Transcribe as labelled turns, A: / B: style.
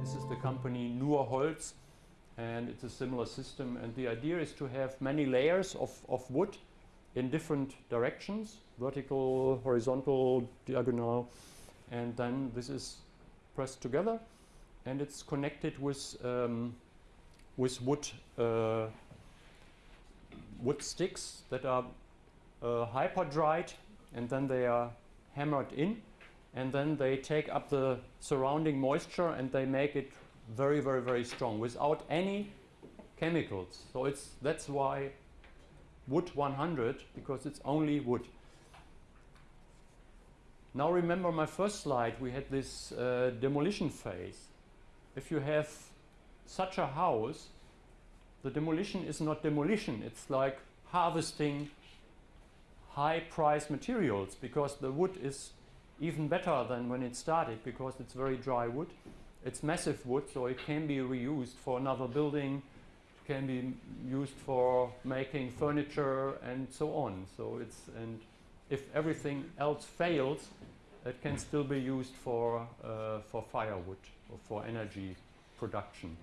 A: This is the company Nur Holz and it's a similar system. And the idea is to have many layers of, of wood in different directions vertical, horizontal, diagonal. And then this is pressed together and it's connected with um, with wood uh, wood sticks that are uh, hyper dried and then they are hammered in and then they take up the surrounding moisture and they make it very very very strong without any chemicals. So it's that's why wood 100 because it's only wood. Now remember my first slide we had this uh, demolition phase. If you have such a house the demolition is not demolition it's like harvesting high price materials because the wood is even better than when it started because it's very dry wood. It's massive wood so it can be reused for another building, it can be used for making furniture and so on. So it's and if everything else fails it can still be used for, uh, for firewood or for energy production.